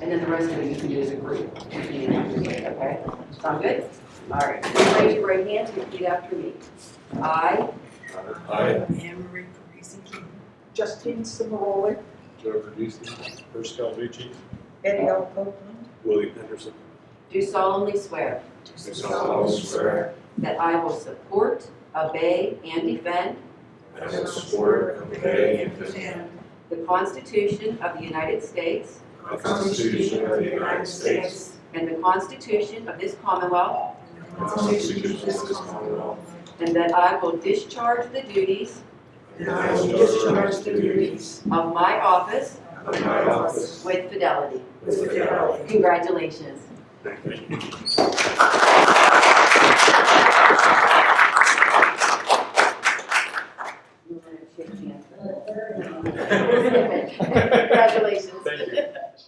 and then the rest of it you can do as a group. if you need to, Okay? Sound good? All right, raise your right hand and repeat after me. I I, Anne Marie Parisi King. Justine Cimaroli, Joe Verducci, Pascal Lucci, Eddie L. Copeland, Willie Henderson, do solemnly swear do solemnly swear that I will support, obey, and defend that I will support, obey, and defend the Constitution of the United States the Constitution of the United States and the Constitution of this Commonwealth and that I will discharge the duties of my office, with fidelity. Congratulations. Thank you. Congratulations. Thank you.